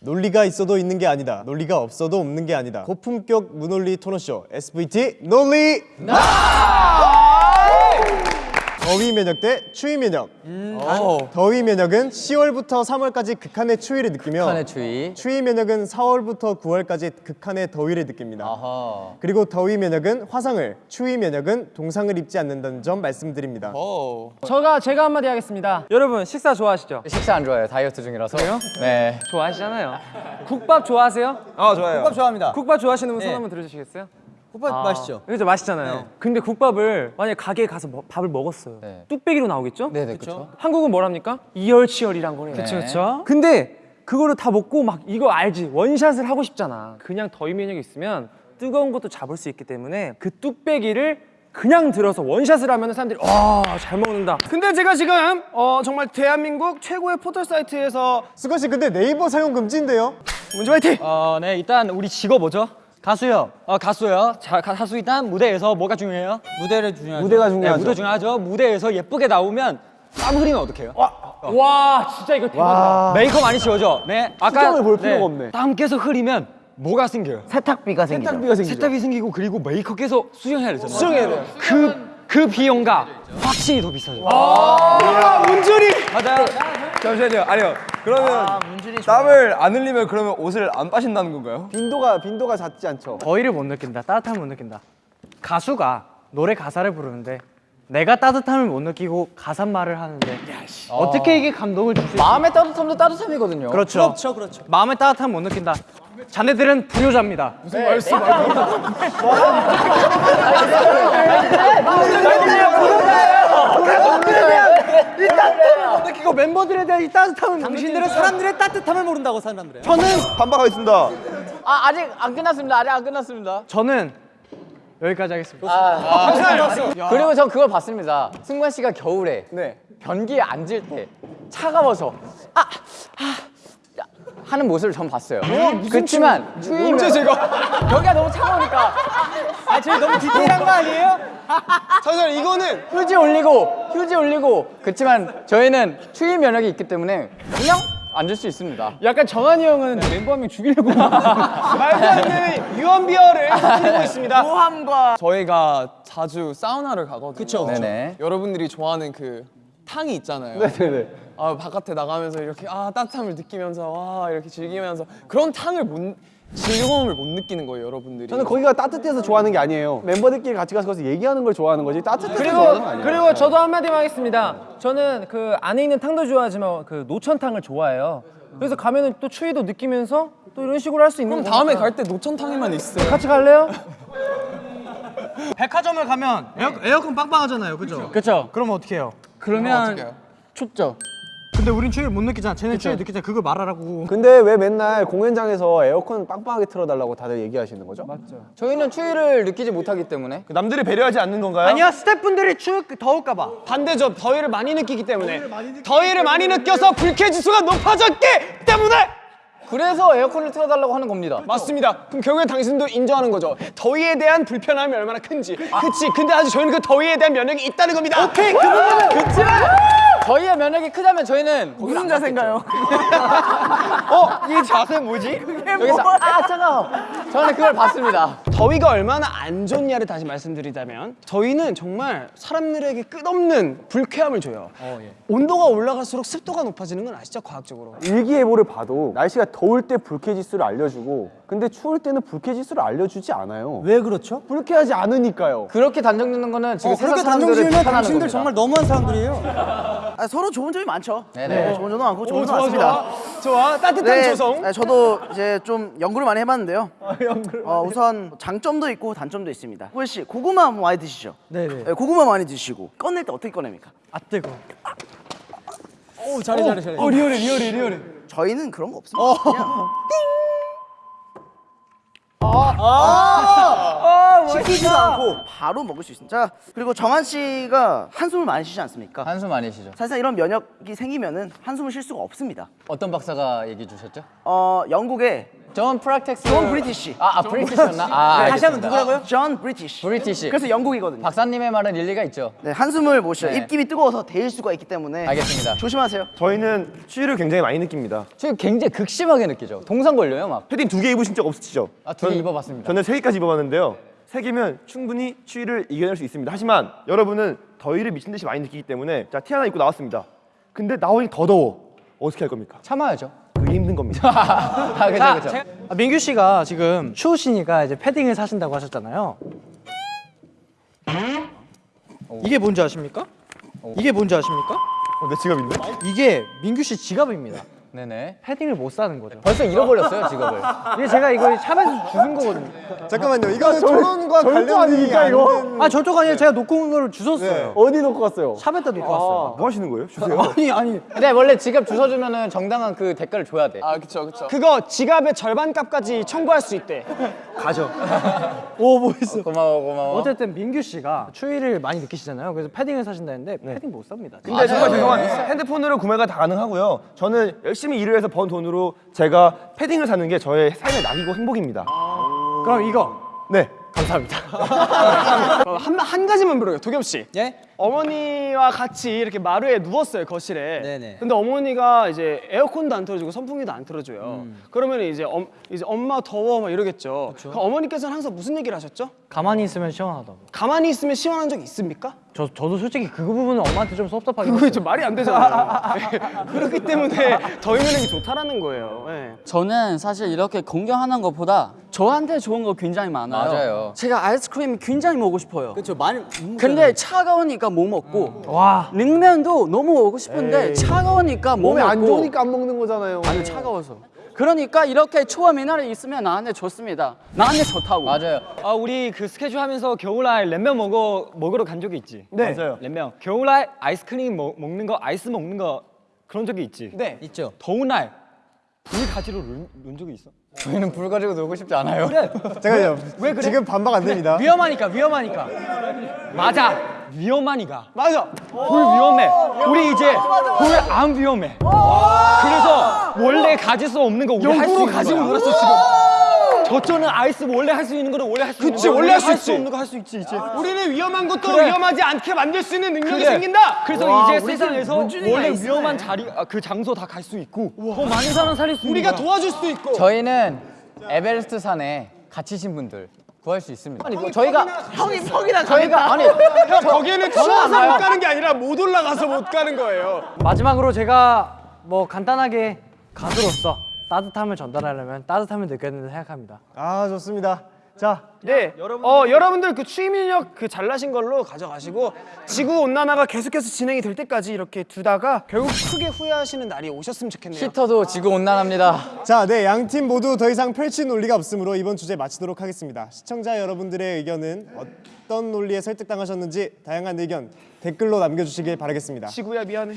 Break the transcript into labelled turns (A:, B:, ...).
A: 논리가 있어도 있는 게 아니다. 논리가 없어도 없는 게 아니다. 고품격 무논리 토너쇼 SVT 논리 더위 면역 대 추위 면역. 더위 면역은 10월부터 3월까지 극한의 추위를 느끼며
B: 북한의 추위.
A: 추위 면역은 4월부터 9월까지 극한의 더위를 느낍니다.
B: 아하.
A: 그리고 더위 면역은 화상을, 추위 면역은 동상을 입지 않는다는 점 말씀드립니다.
C: 저가 제가 한마디 하겠습니다. 여러분 식사 좋아하시죠?
B: 식사 안 좋아해요. 다이어트 중이라서.
C: 그래요?
B: 네.
C: 좋아하시잖아요. 국밥 좋아하세요?
D: 아 좋아요.
E: 국밥 좋아합니다.
C: 국밥 좋아하시는 분 손 한번 들어주시겠어요?
E: 국밥 맛있죠?
C: 그죠 맛있잖아요. 근데 국밥을 만약 에 가게에 가서 뭐- 밥을 먹었어요.
B: 네.
C: 뚝배기로 나오겠죠?
B: 네네 그렇죠.
C: 한국은 뭐랍니까? 이열치열이란 거래요.
B: 그쵸,
C: 그쵸. 근데 그거를 다 먹고 막 이거 알지? 원샷을 하고 싶잖아. 그냥 더위 면역이 있으면 뜨거운 것도 잡을 수 있기 때문에 그 뚝배기를 그냥 들어서 원샷을 하면 사람들이 와잘 먹는다.
F: 근데 제가 지금 어, 정말 대한민국 최고의 포털 사이트에서
A: 씨 근데 네이버 사용 금지인데요?
F: 문제 화이팅!
E: 어, 네, 일단 우리 직업 뭐죠? 가수요. 어, 가수요. 자, 가, 가수 일단 무대에서 뭐가 중요해요? 무대를 중요하죠. 무대가 중요하죠. 네, 무대 중요하죠. 무대에서 예쁘게 나오면 땀 흘리면 어떡해요?
C: 와 진짜 이거 대박이다.
E: 메이크업 많이 지워져. 네. 아까
A: 수정을 볼 필요가 없네.
E: 땀 계속 흐리면 뭐가 생겨요?
B: 세탁비가 생기죠.
E: 세탁비가 생기죠. 세탁비 생기고 그리고 메이크업 계속 수정해야 되잖아요. 수정해야 돼요. 그, 그 비용가 확실히 더 비싸죠.
F: 아, 문준이!
E: 맞아요.
D: 잠시만요. 아니요. 그러면 땀을 안 흘리면 그러면 옷을 안 빠신다는 건가요?
A: 빈도가 빈도가 잦지 않죠.
C: 더위를 못 느낀다. 따뜻함을 못 느낀다. 가수가 노래 가사를 부르는데 내가 따뜻함을 못 느끼고 가사말을 하는데 어떻게 이게 감동을 줄수 있어?
B: 마음의 따뜻함도 따뜻함이거든요.
C: 그렇죠. 그렇죠, 그렇죠. 마음의 따뜻함 못 느낀다. 자네들은 불효자입니다. 무슨 말씀? 느끼고 멤버들에 대한 이 따뜻함을 당신들은 사람들의 따뜻함을 모른다고 사람들은. 저는
D: 반박하겠습니다.
B: 아 아직 안 끝났습니다. 아직 안 끝났습니다.
C: 저는 여기까지 하겠습니다.
B: 아. 그리고 전 그걸 봤습니다. 승관 씨가 겨울에
C: 네.
B: 변기에 앉을 때 차가워서 아, 아 야, 하는 모습을 전 봤어요. 그렇지만 추위면 언제 제가 변기가 너무 차가우니까
E: 아, 저희 너무 디테일한 거 아니에요?
B: 잠시만 이거는 휴지 올리고 휴지 올리고 그렇지만 저희는 추위 면역이 있기 때문에 그냥 앉을 수 있습니다.
C: 약간 정한이 형은 멤버 한 명 죽이려고
F: 말도 안 되는 유언비어를 터뜨리고 있습니다.
D: 저희가 자주 사우나를 가거든요. 그쵸.
B: 네네.
D: 여러분들이 좋아하는 그 탕이 있잖아요. 네네네. 아 바깥에 나가면서 이렇게 아 따뜻함을 느끼면서 와 이렇게 즐기면서 그런 탕을 못 즐거움을 못 느끼는 거예요, 여러분들이.
A: 저는 거기가 따뜻해서 좋아하는 게 아니에요. 멤버들끼리 같이 가서 거기서 얘기하는 걸 좋아하는 거지 따뜻해서
C: 그리고
A: 좋아하는 거 아니에요.
C: 그리고 저도 한마디만 하겠습니다. 저는 그 안에 있는 탕도 좋아하지만 그 노천탕을 좋아해요. 그래서 가면은 또 추위도 느끼면서 또 이런 식으로 할 수 있는
D: 그럼
C: 거니까.
D: 다음에 갈 때 노천탕에만 있어요.
C: 같이 갈래요?
E: 백화점을 가면 에어, 에어컨 빵빵하잖아요. 그죠?
C: 그렇죠. 그러면 어떻게 해요?
E: 그러면
B: 춥죠.
C: 근데 우린 추위를 못 느끼잖아. 쟤는 추위 느끼잖아. 그걸 말하라고.
A: 근데 왜 맨날 공연장에서 에어컨 빵빵하게 틀어달라고 다들 얘기하시는 거죠? 맞죠.
B: 저희는 추위를 느끼지 못하기 때문에
D: 남들이 배려하지 않는 건가요?
E: 아니요 스태프분들이 추 더울까 봐.
F: 반대죠. 더위를 많이 느끼기 때문에. 더위를 많이 느껴서 불쾌지수가 높아졌기 때문에!
B: 그래서 에어컨을 틀어달라고 하는 겁니다.
F: 맞습니다. 그럼 결국에 당신도 인정하는 거죠. 더위에 대한 불편함이 얼마나 큰지. 그치. 근데 아직 저희는 그 더위에 대한 면역이 있다는 겁니다. 오케이. 그 부분은.
B: 그렇지만 저희의 면역이 크다면 저희는 무슨 자세인가요?
F: 어? 이 자세 뭐지?
B: 여기서 아 차가워. 저는 그걸 봤습니다.
F: 더위가 얼마나 안 좋냐를 다시 말씀드리자면 더위는 정말 사람들에게 끝없는 불쾌함을 줘요. 온도가 올라갈수록 습도가 높아지는 건 아시죠? 과학적으로.
A: 일기예보를 봐도 날씨가 더울 때 불쾌지수를 알려주고 근데 추울 때는 불쾌지수를 알려주지 않아요.
E: 왜 그렇죠?
A: 불쾌하지 않으니까요.
B: 그렇게 단정 짓는 거는 지금 세상
E: 그렇게 단정 지으면
B: 비판하는
E: 당신들
B: 겁니다.
E: 정말 너무한 사람들이에요.
G: 아, 서로 좋은 점이 많죠.
B: 네네.
G: 좋은 점도 많고 좋은
F: 오,
G: 점도 많습니다.
F: 좋아. 좋아. 따뜻한 조성.
G: 네, 저도 이제 좀 연구를 많이 해봤는데요. 어, 우선 장점도 있고 단점도 있습니다. 후에 씨 고구마 뭐 많이 드시죠?
E: 네네.
G: 네, 고구마 많이 드시고 꺼낼 때 어떻게 꺼냅니까?
E: 아 뜨거. 오 잘해 잘해 잘해. 어 리얼해 리얼해 리얼해.
G: 저희는 그런 거 없습니다. 그냥 시키지도 않고 바로 먹을 수 있습니다. 자, 그리고 정한 씨가 한숨을 많이 쉬지 않습니까?
B: 한숨 많이 쉬죠.
G: 사실상 이런 면역이 생기면 은 한숨을 쉴 수가 없습니다.
B: 어떤 박사가 얘기해 주셨죠?
G: 어, 영국의
B: 존 프락텍스.
G: 존 브리티시.
B: 아, 아 브리티시였나? 아,
G: 다시 한번. 누구라고요? 존 브리티시.
B: 브리티시.
G: 그래서 영국이거든요.
B: 박사님의 말은 일리가 있죠.
G: 네, 한숨을 못 쉬어.
B: 네.
G: 입김이 뜨거워서 데일 수가 있기 때문에
B: 알겠습니다.
G: 조심하세요.
H: 저희는 추위를 굉장히 많이 느낍니다.
B: 지금 굉장히 극심하게 느끼죠. 동상 걸려요, 막.
H: 패딩 두 개 입으신 적 없으시죠?
B: 아, 두개
H: 전-
B: 입어봤습니다.
H: 저는 세 개까지 입어봤는데요. 세 개면 충분히 추위를 이겨낼 수 있습니다. 하지만 여러분은 더위를 미친 듯이 많이 느끼기 때문에 자 티 하나 입고 나왔습니다. 근데 나오니 더 더워. 어떻게 할 겁니까?
B: 참아야죠.
H: 그게 힘든 겁니다.
B: 아, 그죠, 그죠.
E: 아, 민규 씨가 지금 추우시니까 이제 패딩을 사신다고 하셨잖아요. 이게 뭔지 아십니까? 이게 뭔지 아십니까?
H: 어, 내 지갑인데?
E: 이게 민규 씨 지갑입니다.
B: 네네.
E: 패딩을 못 사는 거죠.
B: 벌써 잃어버렸어요, 직업을.
E: 이게 제가 이거 샵에서 주는 거거든요.
A: 잠깐만요. 이거는 천원과 관련이 아니고
E: 아 저쪽 아니에요. 제가 놓고 온 거를 주웠어요.
H: 어디 놓고 갔어요?
E: 샵에다 놓고 왔어요.
H: 뭐 하시는 거예요? 주세요.
E: 아니 아니.
B: 근데 원래 지갑 주워주면은 정당한 그 대가를 줘야 돼.
D: 아 그쵸 그쵸.
F: 그거 지갑의 절반 값까지 청구할 수 있대.
E: 오 뭐했어?
B: 고마워, 고마워.
E: 어쨌든 민규 씨가 추위를 많이 느끼시잖아요. 그래서 패딩을 사신다는데 패딩 못 삽니다.
H: 근데 정말 죄송한 핸드폰으로 구매가 다 가능하고요. 저는 열심히 일을 해서 번 돈으로 제가 패딩을 사는 게 저의 삶의 낙이고 행복입니다.
E: 그럼 이거
H: 네.
F: 어, 한, 한 가지만 물어요, 도겸 씨.
E: 예?
F: 어머니와 같이 이렇게 마루에 누웠어요 거실에.
E: 네네.
F: 근데 어머니가 이제 에어컨도 안 틀어주고 선풍기도 안 틀어줘요. 그러면 이제 엄 이제 엄마 더워 막 이러겠죠. 어머니께서는 항상 무슨 얘기를 하셨죠?
E: 가만히 있으면 시원하다고.
F: 가만히 있으면 시원한 적 있습니까?
E: 저 저도 솔직히 그 부분은 엄마한테 좀 섭섭하긴
F: 그게
E: 했어요.
F: 좀 말이 안 되잖아요. 네. 그렇기 때문에 더위 면역이 좋다라는 거예요. 네.
I: 저는 사실 이렇게 공경하는 것보다 저한테 좋은 거 굉장히 많아요.
B: 맞아요.
I: 제가 아이스크림 굉장히 먹고 싶어요. 그렇죠. 많이. 근데 차가우니까 못 먹고.
E: 와.
I: 냉면도 너무 먹고 싶은데 차가우니까 못 먹고.
A: 안 좋으니까 안 먹는 거잖아요.
I: 아니 차가워서. 그러니까 이렇게 추워 미나리 있으면 나한테 좋습니다. 나한테 좋다고.
B: 맞아요.
E: 아 우리 그 스케줄 하면서 겨울날 램면 먹어 먹으러 간 적이 있지.
F: 네.
H: 맞아요.
E: 램면. 겨울날 아이스크림 먹, 먹는 거 아이스 먹는 거 그런 적이 있지.
F: 네.
E: 있죠. 더운 날 불 가지로 논, 논 적이 있어.
B: 저희는 불 가지고 놀고 싶지 않아요.
E: 그래.
A: 잠깐만요. 지금 반박 안 됩니다.
E: 위험하니까 위험하니까. 맞아. 위험하니까.
F: 맞아.
E: 불 위험해. 우리 이제 불 안 위험해. 그래서 원래 가질 수 없는 거 우리 할수 있는
F: 가지고
E: 거야.
F: 놀았어 지금.
E: 저쪽은 아이스 원래 할 수 있는 거를 원래 할 수 있는
F: 그치,
E: 거야.
F: 원래 할수
E: 할수
F: 있지.
E: 없는 거 할 수 있지 이제.
F: 우리는 위험한 것도
E: 그래.
F: 위험하지 않게 만들 수 있는 능력이
E: 그래.
F: 생긴다.
E: 그래서 이제 세상에서 원래 위험한 자리 아, 그 장소 다 갈 수 있고 더 많은 사람 살릴 수 있는
F: 우리가
E: 거야.
F: 도와줄 수도 있고.
B: 저희는 에베레스트 산에 갇히신 분들 구할 수 있습니다. 아니, 뭐 저희가
G: 형이 퍽이나
B: 저희가 아니
F: 형 거기에는 추워서. 못 가는 게 아니라 못 올라가서 못 가는 거예요.
E: 마지막으로 제가 뭐 간단하게 가수로서 따뜻함을 전달하려면 따뜻함을 느껴야 된다 생각합니다.
A: 아 좋습니다. 자
F: 네. 어 여러분들 그 면역 그 잘나신 걸로 가져가시고 지구 온난화가 계속해서 진행이 될 때까지 이렇게 두다가 결국 크게 후회하시는 날이 오셨으면 좋겠네요.
B: 히터도 지구 온난합니다.
A: 자, 네, 양 팀 모두 더 이상 펼칠 논리가 없으므로 이번 주제 마치도록 하겠습니다. 시청자 여러분들의 의견은 어떤 논리에 설득당하셨는지 다양한 의견 댓글로 남겨주시길 바라겠습니다.
F: 지구야 미안해.